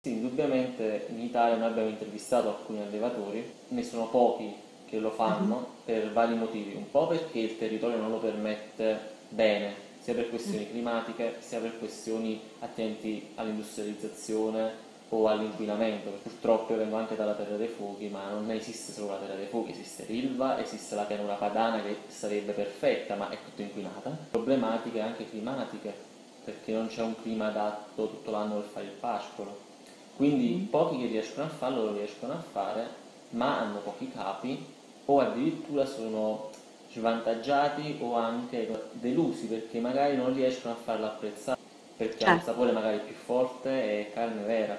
Sì, indubbiamente in Italia noi abbiamo intervistato alcuni allevatori, ne sono pochi che lo fanno uh-huh. per vari motivi, un po' perché il territorio non lo permette bene, sia per questioni uh-huh. climatiche, sia per questioni attenti all'industrializzazione o all'inquinamento, purtroppo io vengo anche dalla Terra dei Fuochi, ma non esiste solo la Terra dei Fuochi, esiste l'Ilva, esiste la pianura padana che sarebbe perfetta, ma è tutta inquinata. Problematiche anche climatiche, perché non c'è un clima adatto tutto l'anno per fare il pascolo quindi mm. pochi che riescono a farlo lo riescono a fare, ma hanno pochi capi o addirittura sono svantaggiati o anche delusi perché magari non riescono a farlo apprezzare perché certo. ha un sapore magari più forte e carne vera,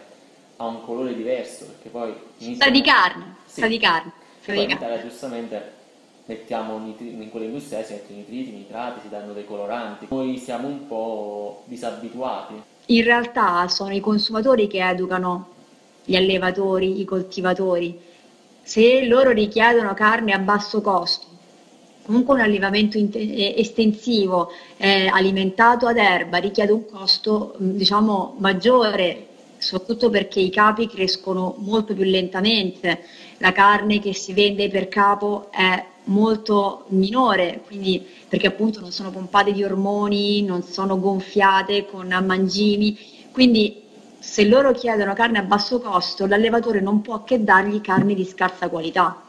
ha un colore diverso perché poi sa di carne, sì. sa di carne. In Italia giustamente mettiamo nitri- in quelle industrie si mettono nitriti, nitrati, si danno dei coloranti. Noi siamo un po' disabituati in realtà sono i consumatori che educano gli allevatori, i coltivatori. Se loro richiedono carne a basso costo, comunque un allevamento eh, estensivo eh, alimentato ad erba richiede un costo diciamo maggiore soprattutto perché i capi crescono molto più lentamente, la carne che si vende per capo è molto minore, quindi perché appunto non sono pompate di ormoni, non sono gonfiate con mangimi, quindi se loro chiedono carne a basso costo, l'allevatore non può che dargli carne di scarsa qualità.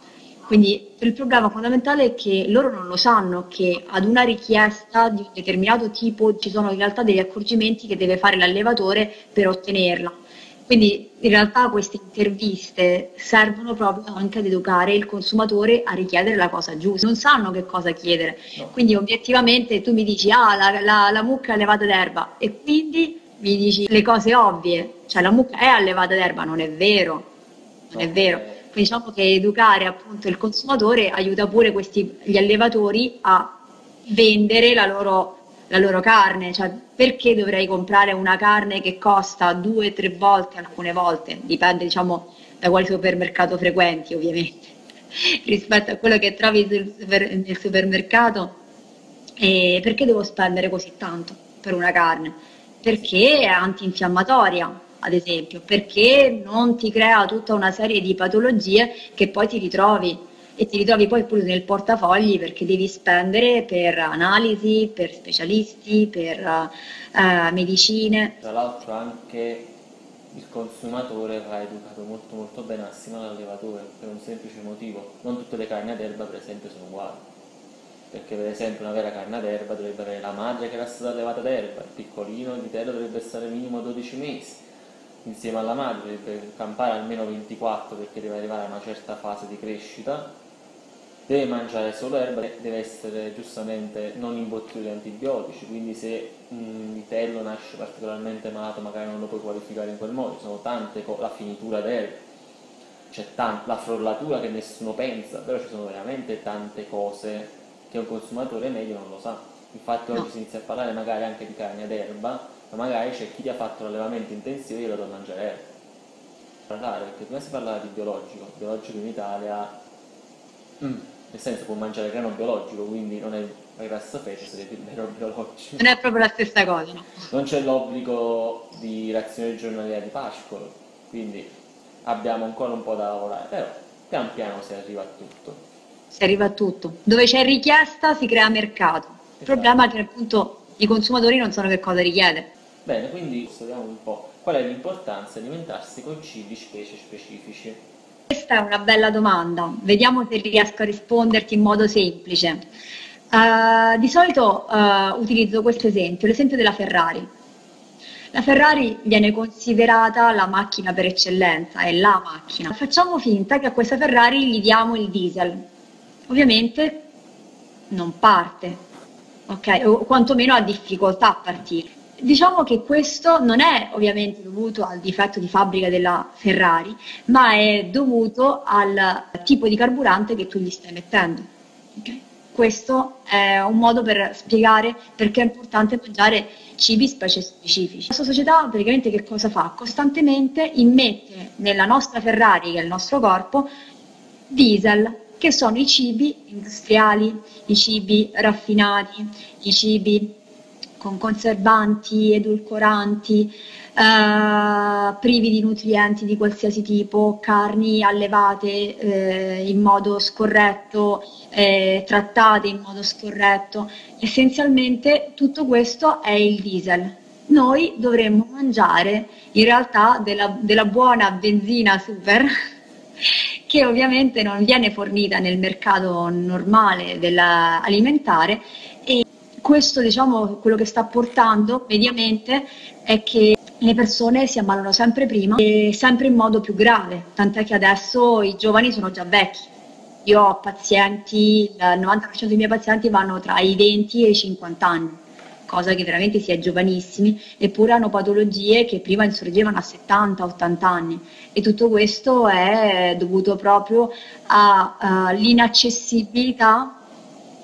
Quindi il problema fondamentale è che loro non lo sanno che ad una richiesta di un determinato tipo ci sono in realtà degli accorgimenti che deve fare l'allevatore per ottenerla. Quindi in realtà queste interviste servono proprio anche ad educare il consumatore a richiedere la cosa giusta, non sanno che cosa chiedere. No. Quindi obiettivamente tu mi dici ah la, la, la mucca è allevata d'erba e quindi mi dici le cose ovvie, cioè la mucca è allevata d'erba, non è vero, non no. è vero. Quindi diciamo che educare appunto il consumatore aiuta pure questi, gli allevatori a vendere la loro la loro carne, cioè perché dovrei comprare una carne che costa due o tre volte, alcune volte, dipende diciamo da quale supermercato frequenti ovviamente, rispetto a quello che trovi nel supermercato, e perché devo spendere così tanto per una carne? Perché è antinfiammatoria, ad esempio, perché non ti crea tutta una serie di patologie che poi ti ritrovi e ti ritrovi poi pure nel portafogli perché devi spendere per analisi, per specialisti, per uh, medicine. Tra l'altro anche il consumatore va educato molto molto bene assieme all'allevatore per un semplice motivo, non tutte le carni ad erba per esempio sono uguali. Perché per esempio una vera carne ad erba dovrebbe avere la madre che era stata allevata ad erba, il piccolino, il vitello dovrebbe stare minimo 12 mesi, insieme alla madre dovrebbe campare almeno 24 perché deve arrivare a una certa fase di crescita deve mangiare solo erba, deve essere giustamente non imbottito di antibiotici, quindi se un vitello nasce particolarmente malato magari non lo puoi qualificare in quel modo, ci sono tante cose, la finitura d'erba, c'è la frollatura che nessuno pensa, però ci sono veramente tante cose che un consumatore medio non lo sa. Infatti oggi si inizia a parlare magari anche di carne ad erba, ma magari c'è chi ti ha fatto l'allevamento intensivo e glielo da mangiare erba. Parlare, perché prima si parlava di biologico, biologico in Italia... Mm nel senso può mangiare grano biologico, quindi non è la grassa fece, sarebbe il grano biologico. Non è proprio la stessa cosa, no? Non c'è l'obbligo di razione giornaliera di pascolo, quindi abbiamo ancora un po' da lavorare, però pian piano si arriva a tutto. Si arriva a tutto. Dove c'è richiesta si crea mercato. Il esatto. problema è che appunto i consumatori non sanno che cosa richiede. Bene, quindi studiamo un po' qual è l'importanza di alimentarsi con cibi specie specifici. Questa è una bella domanda, vediamo se riesco a risponderti in modo semplice. Uh, di solito uh, utilizzo questo esempio, l'esempio della Ferrari. La Ferrari viene considerata la macchina per eccellenza, è la macchina. Facciamo finta che a questa Ferrari gli diamo il diesel. Ovviamente non parte, ok? O quantomeno ha difficoltà a partire. Diciamo che questo non è ovviamente dovuto al difetto di fabbrica della Ferrari, ma è dovuto al tipo di carburante che tu gli stai mettendo. Okay? Questo è un modo per spiegare perché è importante mangiare cibi specie specifici. La nostra società praticamente che cosa fa? Costantemente immette nella nostra Ferrari, che è il nostro corpo, diesel, che sono i cibi industriali, i cibi raffinati, i cibi con conservanti, edulcoranti, eh, privi di nutrienti di qualsiasi tipo, carni allevate eh, in modo scorretto, eh, trattate in modo scorretto. Essenzialmente tutto questo è il diesel. Noi dovremmo mangiare in realtà della, della buona benzina super che ovviamente non viene fornita nel mercato normale alimentare e questo diciamo quello che sta portando mediamente è che le persone si ammalano sempre prima e sempre in modo più grave, tant'è che adesso i giovani sono già vecchi. Io ho pazienti, il 90% dei miei pazienti vanno tra i 20 e i 50 anni, cosa che veramente si è giovanissimi, eppure hanno patologie che prima insorgevano a 70-80 anni e tutto questo è dovuto proprio all'inaccessibilità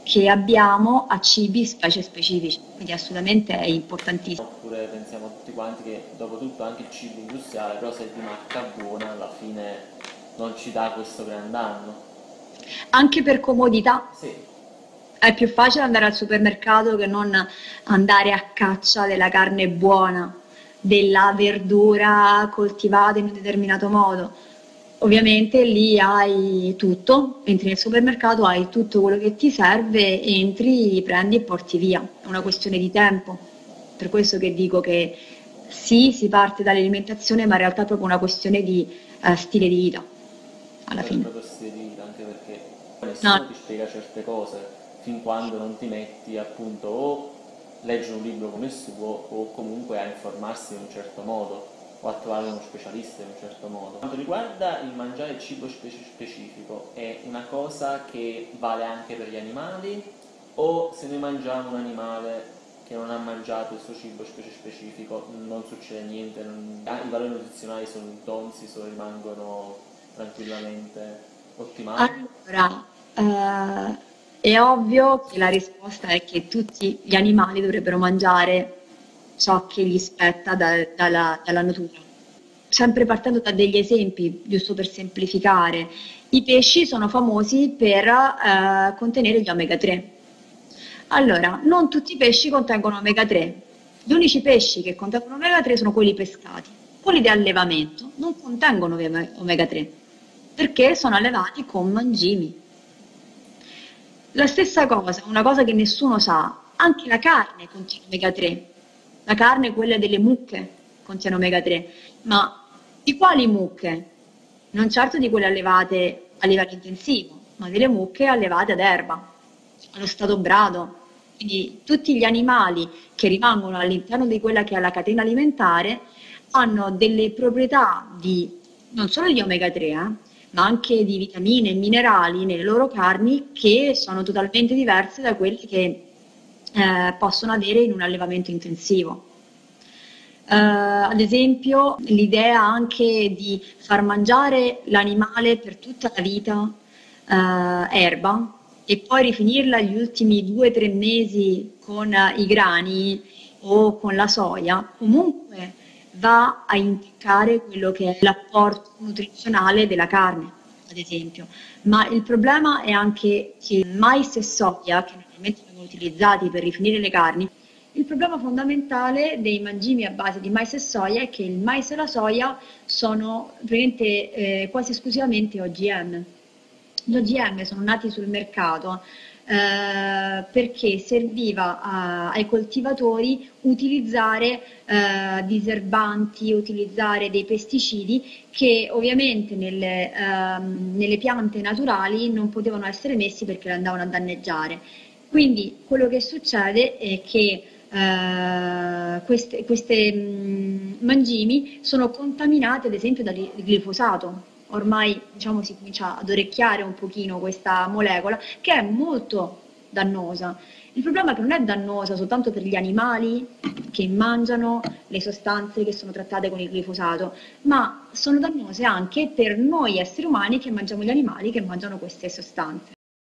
che abbiamo a cibi specie specifici, quindi assolutamente è importantissimo. Oppure pensiamo tutti quanti che dopo tutto anche il cibo industriale, però se è di marca buona alla fine non ci dà questo gran danno. Anche per comodità? Sì. È più facile andare al supermercato che non andare a caccia della carne buona, della verdura coltivata in un determinato modo Ovviamente lì hai tutto, entri nel supermercato, hai tutto quello che ti serve, entri, prendi e porti via. È una questione di tempo. Per questo che dico che sì, si parte dall'alimentazione, ma in realtà è proprio una questione di uh, stile di vita. Alla è fine. proprio stile di vita, anche perché nessuno no. ti spiega certe cose fin quando non ti metti appunto o leggere un libro come il suo o comunque a informarsi in un certo modo o a trovare uno specialista in un certo modo. Quanto riguarda il mangiare cibo specifico, è una cosa che vale anche per gli animali o se noi mangiamo un animale che non ha mangiato il suo cibo specifico non succede niente, non... i valori nutrizionali sono inconsci, rimangono tranquillamente ottimali? Allora, eh, è ovvio che la risposta è che tutti gli animali dovrebbero mangiare ciò che gli spetta da, dalla, dalla natura. Sempre partendo da degli esempi, giusto per semplificare, i pesci sono famosi per eh, contenere gli omega 3. Allora, non tutti i pesci contengono omega 3. Gli unici pesci che contengono omega 3 sono quelli pescati. Quelli di allevamento non contengono omega 3 perché sono allevati con mangimi. La stessa cosa, una cosa che nessuno sa, anche la carne contiene omega 3 la carne, quella delle mucche, contiene omega 3, ma di quali mucche? Non certo di quelle allevate a livello intensivo, ma delle mucche allevate ad erba, allo stato brado. Quindi tutti gli animali che rimangono all'interno di quella che è la catena alimentare hanno delle proprietà di non solo di omega 3, eh, ma anche di vitamine e minerali nelle loro carni che sono totalmente diverse da quelle che eh, possono avere in un allevamento intensivo. Uh, ad esempio, l'idea anche di far mangiare l'animale per tutta la vita uh, erba e poi rifinirla gli ultimi due o tre mesi con uh, i grani o con la soia, comunque va a intaccare quello che è l'apporto nutrizionale della carne, ad esempio. Ma il problema è anche che mais e soia, che normalmente utilizzati per rifinire le carni, il problema fondamentale dei mangimi a base di mais e soia è che il mais e la soia sono eh, quasi esclusivamente OGM. Gli OGM sono nati sul mercato eh, perché serviva a, ai coltivatori utilizzare eh, diserbanti, utilizzare dei pesticidi che ovviamente nelle, ehm, nelle piante naturali non potevano essere messi perché le andavano a danneggiare. Quindi quello che succede è che eh, queste, mh, mangimi sono contaminate ad esempio dal glifosato. Ormai diciamo, si comincia ad orecchiare un pochino questa molecola che è molto dannosa. Il problema è che non è dannosa soltanto per gli animali che mangiano le sostanze che sono trattate con il glifosato, ma sono dannose anche per noi esseri umani che mangiamo gli animali che mangiano queste sostanze.